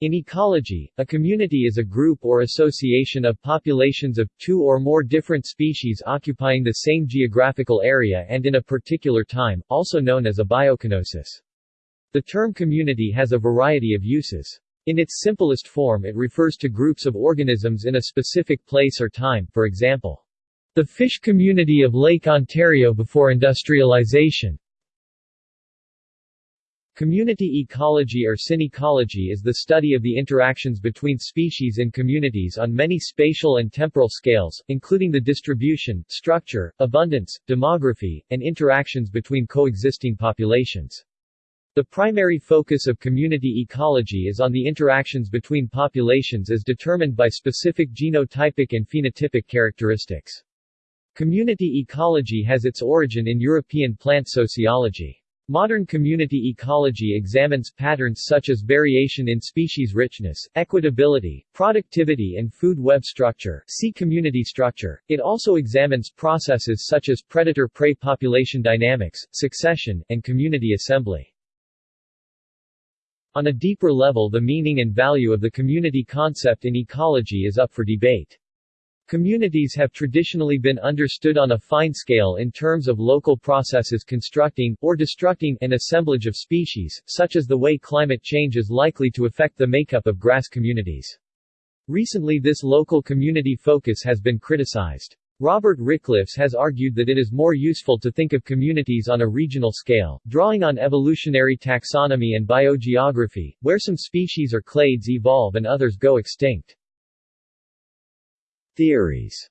In ecology, a community is a group or association of populations of two or more different species occupying the same geographical area and in a particular time, also known as a biocoenosis. The term community has a variety of uses. In its simplest form it refers to groups of organisms in a specific place or time, for example, the fish community of Lake Ontario before industrialization. Community ecology or synecology is the study of the interactions between species in communities on many spatial and temporal scales, including the distribution, structure, abundance, demography, and interactions between coexisting populations. The primary focus of community ecology is on the interactions between populations as determined by specific genotypic and phenotypic characteristics. Community ecology has its origin in European plant sociology. Modern community ecology examines patterns such as variation in species richness, equitability, productivity and food web structure see community structure. It also examines processes such as predator-prey population dynamics, succession, and community assembly. On a deeper level the meaning and value of the community concept in ecology is up for debate. Communities have traditionally been understood on a fine scale in terms of local processes constructing, or destructing, an assemblage of species, such as the way climate change is likely to affect the makeup of grass communities. Recently this local community focus has been criticized. Robert Ricklefs has argued that it is more useful to think of communities on a regional scale, drawing on evolutionary taxonomy and biogeography, where some species or clades evolve and others go extinct. Theories.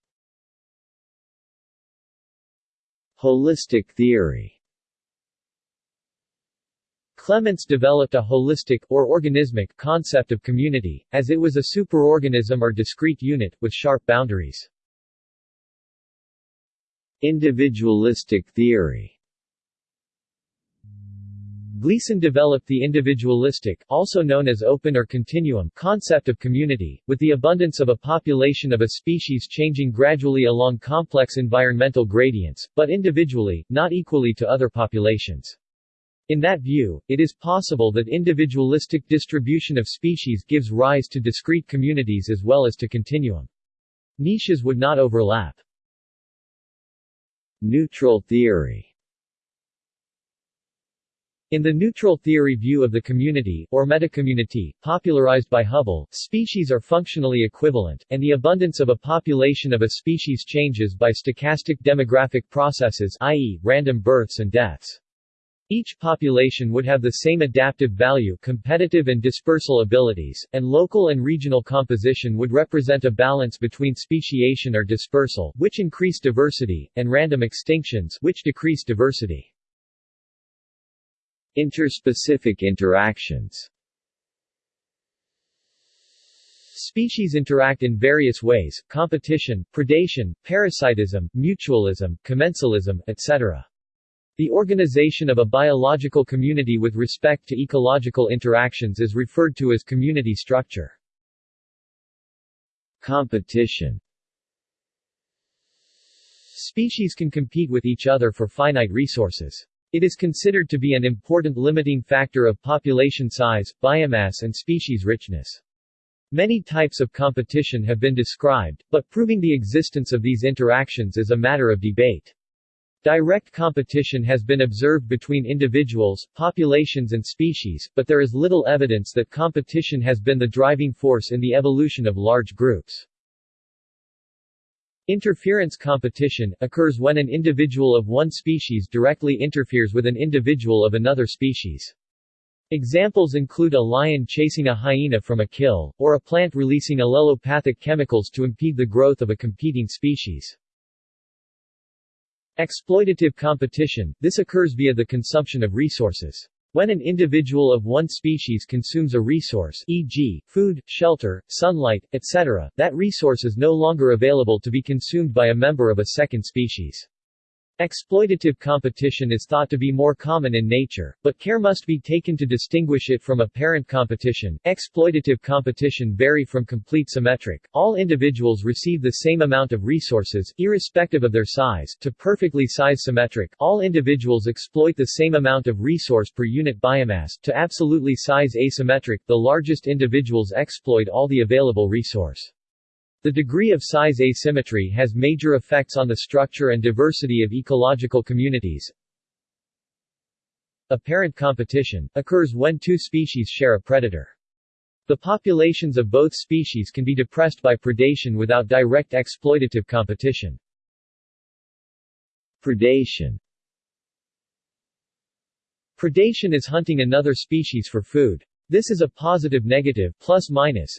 Holistic theory. Clements developed a holistic, or organismic, concept of community, as it was a superorganism or discrete unit, with sharp boundaries. Individualistic theory Gleason developed the individualistic, also known as open or continuum, concept of community, with the abundance of a population of a species changing gradually along complex environmental gradients, but individually, not equally to other populations. In that view, it is possible that individualistic distribution of species gives rise to discrete communities as well as to continuum. Niches would not overlap. Neutral theory in the neutral theory view of the community, or metacommunity, popularized by Hubbell, species are functionally equivalent, and the abundance of a population of a species changes by stochastic demographic processes i.e., random births and deaths. Each population would have the same adaptive value competitive and dispersal abilities, and local and regional composition would represent a balance between speciation or dispersal which increase diversity, and random extinctions which decrease diversity. Interspecific interactions Species interact in various ways, competition, predation, parasitism, mutualism, commensalism, etc. The organization of a biological community with respect to ecological interactions is referred to as community structure. Competition Species can compete with each other for finite resources. It is considered to be an important limiting factor of population size, biomass and species richness. Many types of competition have been described, but proving the existence of these interactions is a matter of debate. Direct competition has been observed between individuals, populations and species, but there is little evidence that competition has been the driving force in the evolution of large groups. Interference competition, occurs when an individual of one species directly interferes with an individual of another species. Examples include a lion chasing a hyena from a kill, or a plant releasing allelopathic chemicals to impede the growth of a competing species. Exploitative competition, this occurs via the consumption of resources. When an individual of one species consumes a resource e.g., food, shelter, sunlight, etc., that resource is no longer available to be consumed by a member of a second species. Exploitative competition is thought to be more common in nature, but care must be taken to distinguish it from apparent competition. Exploitative competition vary from complete symmetric. All individuals receive the same amount of resources, irrespective of their size, to perfectly size symmetric. All individuals exploit the same amount of resource per unit biomass, to absolutely size asymmetric. The largest individuals exploit all the available resource. The degree of size asymmetry has major effects on the structure and diversity of ecological communities. Apparent competition occurs when two species share a predator. The populations of both species can be depressed by predation without direct exploitative competition. Predation Predation is hunting another species for food. This is a positive-negative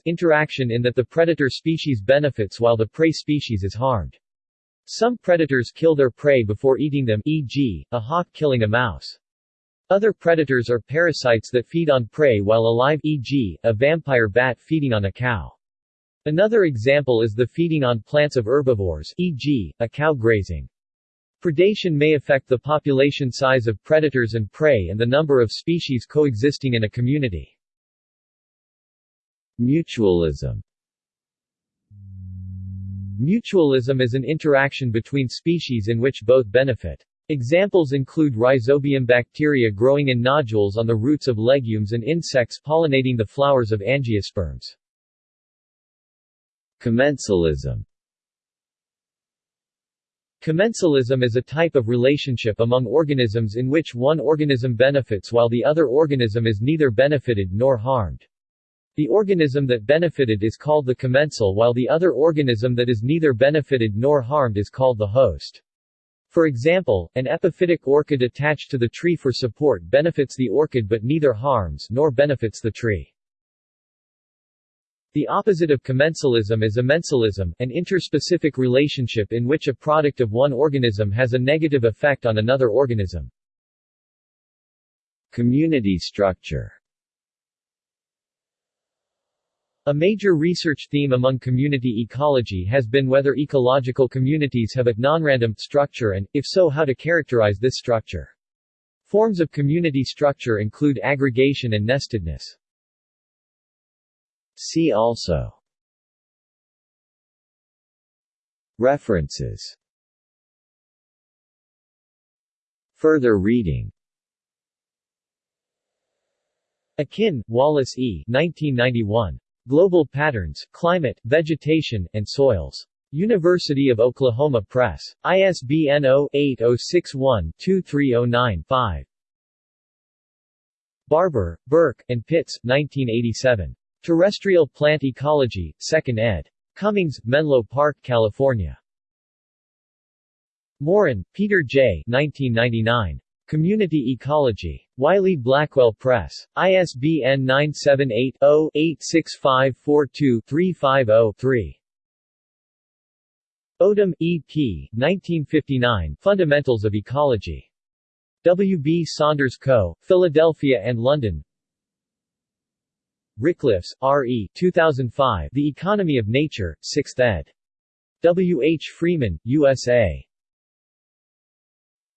interaction in that the predator species benefits while the prey species is harmed. Some predators kill their prey before eating them e.g., a hawk killing a mouse. Other predators are parasites that feed on prey while alive e.g., a vampire bat feeding on a cow. Another example is the feeding on plants of herbivores e.g., a cow grazing. Predation may affect the population size of predators and prey and the number of species coexisting in a community. Mutualism Mutualism is an interaction between species in which both benefit. Examples include rhizobium bacteria growing in nodules on the roots of legumes and insects pollinating the flowers of angiosperms. Commensalism Commensalism is a type of relationship among organisms in which one organism benefits while the other organism is neither benefited nor harmed. The organism that benefited is called the commensal while the other organism that is neither benefited nor harmed is called the host. For example, an epiphytic orchid attached to the tree for support benefits the orchid but neither harms nor benefits the tree. The opposite of commensalism is amensalism, an interspecific relationship in which a product of one organism has a negative effect on another organism. Community structure a major research theme among community ecology has been whether ecological communities have a nonrandom structure and, if so how to characterize this structure. Forms of community structure include aggregation and nestedness. See also References Further reading Akin, Wallace E. 1991. Global Patterns, Climate, Vegetation, and Soils. University of Oklahoma Press. ISBN 0-8061-2309-5. Barbour, Burk, and Pitts, 1987. Terrestrial Plant Ecology, 2nd ed. Cummings, Menlo Park, California. Morin, Peter J. 1999. Community Ecology. Wiley-Blackwell Press. ISBN 978-0-86542-350-3. Odum, E. P. 1959, Fundamentals of Ecology. W. B. Saunders Co., Philadelphia and London. Ricklefs, R. E. 2005, The Economy of Nature, 6th ed. W. H. Freeman, USA.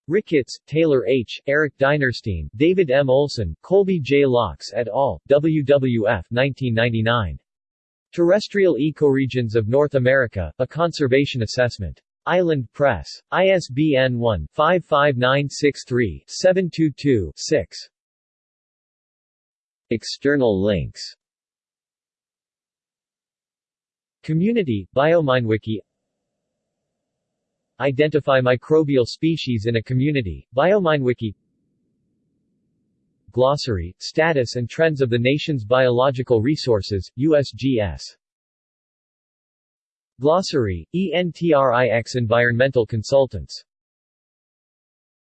Ricketts, Taylor H., Eric Dinerstein, David M. Olson, Colby J. Loucks et al., WWF 1999. Terrestrial Ecoregions of North America, A Conservation Assessment. Island Press. ISBN 1-55963-722-6. External links. Community, BioMineWiki. Identify microbial species in a community, BioMineWiki. Glossary, Status and Trends of the Nation's Biological Resources, USGS Glossary, ENTRIX Environmental Consultants